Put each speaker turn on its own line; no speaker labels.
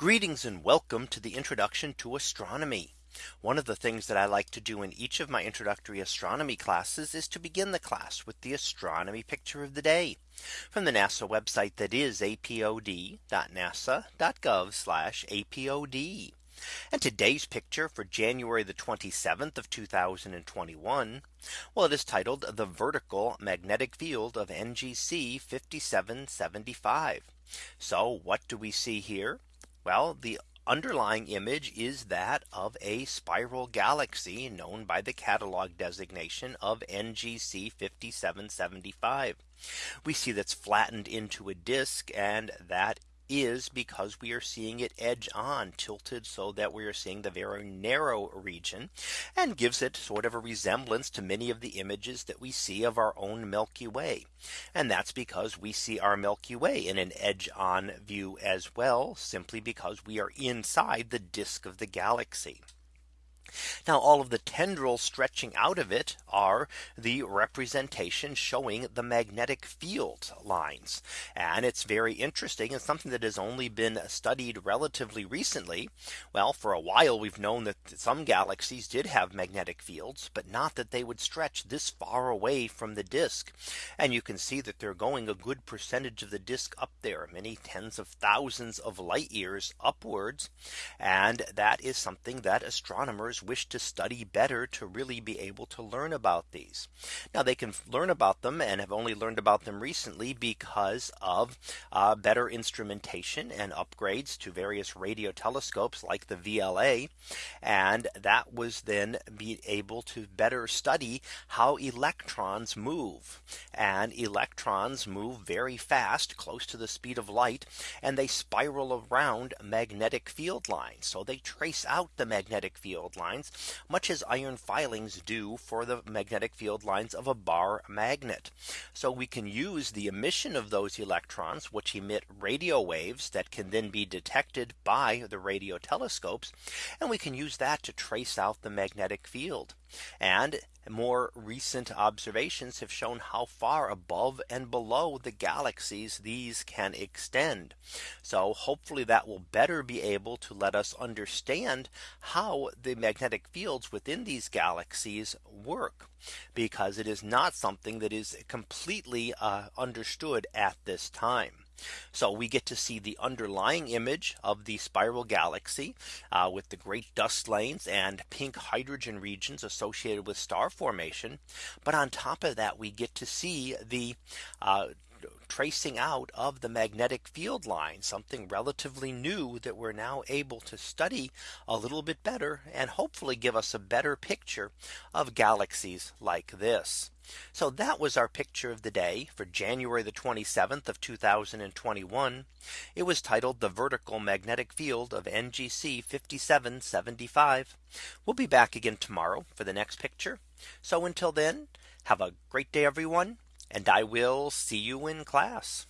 Greetings and welcome to the introduction to astronomy. One of the things that I like to do in each of my introductory astronomy classes is to begin the class with the astronomy picture of the day from the NASA website that is apod.nasa.gov apod. And today's picture for January the 27th of 2021. Well, it is titled the vertical magnetic field of NGC 5775. So what do we see here? Well, the underlying image is that of a spiral galaxy known by the catalog designation of NGC 5775. We see that's flattened into a disk and that is because we are seeing it edge on tilted so that we are seeing the very narrow region and gives it sort of a resemblance to many of the images that we see of our own Milky Way. And that's because we see our Milky Way in an edge on view as well simply because we are inside the disk of the galaxy. Now all of the tendrils stretching out of it are the representation showing the magnetic field lines. And it's very interesting and something that has only been studied relatively recently. Well, for a while, we've known that some galaxies did have magnetic fields, but not that they would stretch this far away from the disk. And you can see that they're going a good percentage of the disk up there many tens of thousands of light years upwards. And that is something that astronomers wish to study better to really be able to learn about these. Now they can learn about them and have only learned about them recently because of uh, better instrumentation and upgrades to various radio telescopes like the VLA. And that was then be able to better study how electrons move and electrons move very fast close to the speed of light and they spiral around magnetic field lines. So they trace out the magnetic field lines, much as iron filings do for the magnetic field lines of a bar magnet. So we can use the emission of those electrons, which emit radio waves that can then be detected by the radio telescopes. And we can use that to trace out the magnetic field. And more recent observations have shown how far above and below the galaxies these can extend. So hopefully that will better be able to let us understand how the magnetic fields within these galaxies work because it is not something that is completely uh, understood at this time. So we get to see the underlying image of the spiral galaxy uh, with the great dust lanes and pink hydrogen regions associated with star formation. But on top of that, we get to see the uh, tracing out of the magnetic field line something relatively new that we're now able to study a little bit better and hopefully give us a better picture of galaxies like this. So that was our picture of the day for January the 27th of 2021. It was titled the vertical magnetic field of NGC 5775. We'll be back again tomorrow for the next picture. So until then, have a great day, everyone and I will see you in class.